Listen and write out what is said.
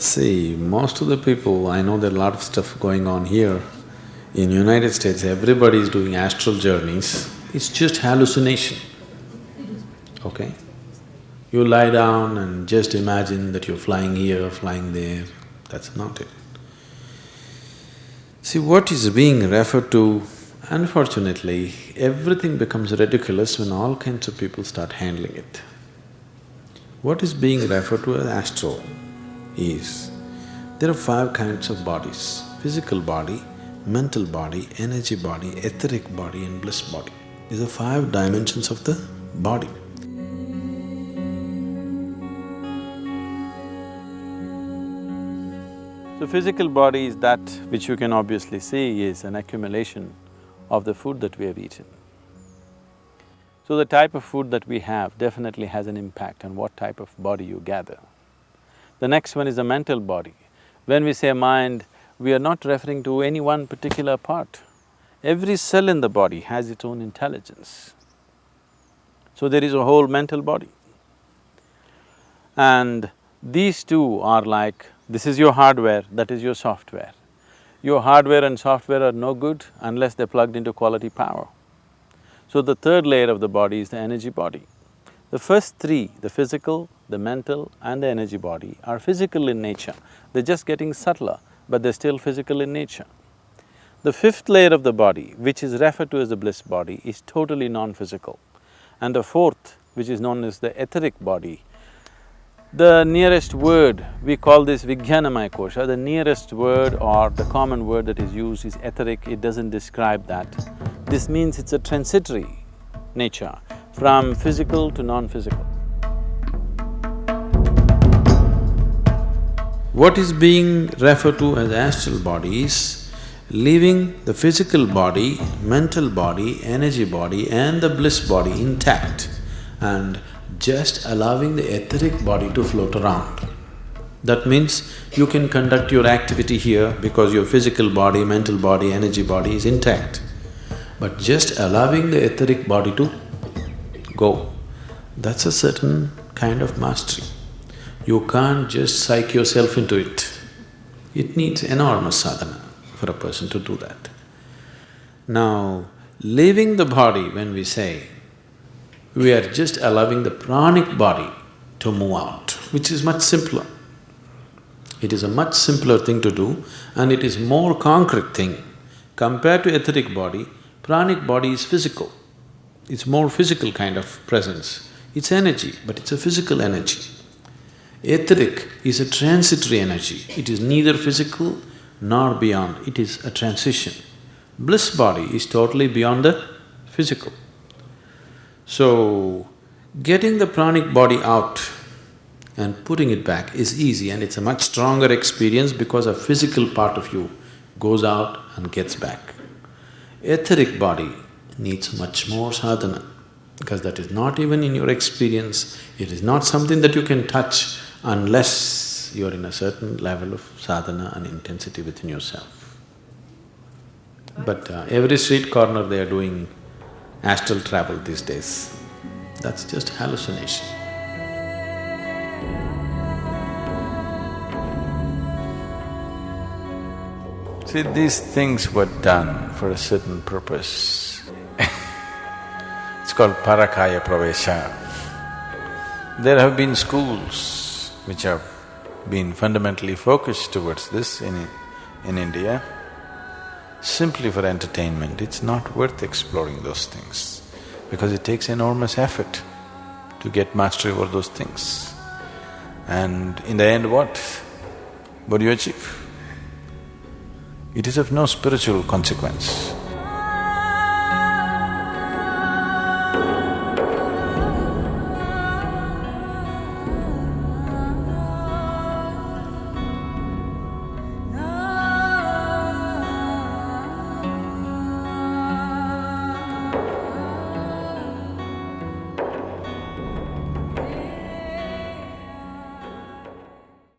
See, most of the people, I know there are a lot of stuff going on here. In United States, everybody is doing astral journeys. It's just hallucination, okay? You lie down and just imagine that you're flying here, flying there, that's not it. See, what is being referred to, unfortunately, everything becomes ridiculous when all kinds of people start handling it. What is being referred to as astral is, there are five kinds of bodies, physical body, mental body, energy body, etheric body and bliss body. These are five dimensions of the body. So physical body is that which you can obviously see is an accumulation of the food that we have eaten. So the type of food that we have definitely has an impact on what type of body you gather. The next one is the mental body. When we say mind, we are not referring to any one particular part. Every cell in the body has its own intelligence. So there is a whole mental body. And these two are like this is your hardware, that is your software. Your hardware and software are no good unless they're plugged into quality power. So the third layer of the body is the energy body. The first three, the physical, the mental and the energy body are physical in nature. They're just getting subtler, but they're still physical in nature. The fifth layer of the body, which is referred to as the bliss body, is totally non-physical. And the fourth, which is known as the etheric body, the nearest word, we call this Vijnanamaya Kosha, the nearest word or the common word that is used is etheric, it doesn't describe that. This means it's a transitory nature, from physical to non-physical. What is being referred to as astral body is leaving the physical body, mental body, energy body and the bliss body intact and just allowing the etheric body to float around. That means you can conduct your activity here because your physical body, mental body, energy body is intact. But just allowing the etheric body to go, that's a certain kind of mastery. You can't just psych yourself into it. It needs enormous sadhana for a person to do that. Now, leaving the body when we say, we are just allowing the pranic body to move out, which is much simpler. It is a much simpler thing to do and it is more concrete thing. Compared to etheric body, pranic body is physical. It's more physical kind of presence. It's energy, but it's a physical energy. Etheric is a transitory energy. It is neither physical nor beyond, it is a transition. Bliss body is totally beyond the physical. So, getting the pranic body out and putting it back is easy and it's a much stronger experience because a physical part of you goes out and gets back. Etheric body needs much more sadhana because that is not even in your experience, it is not something that you can touch unless you're in a certain level of sadhana and intensity within yourself. But uh, every street corner they are doing astral travel these days. That's just hallucination. See, these things were done for a certain purpose. it's called Parakaya Pravesha. There have been schools which have been fundamentally focused towards this in, in India simply for entertainment, it's not worth exploring those things because it takes enormous effort to get mastery over those things. And in the end what? What do you achieve? It is of no spiritual consequence.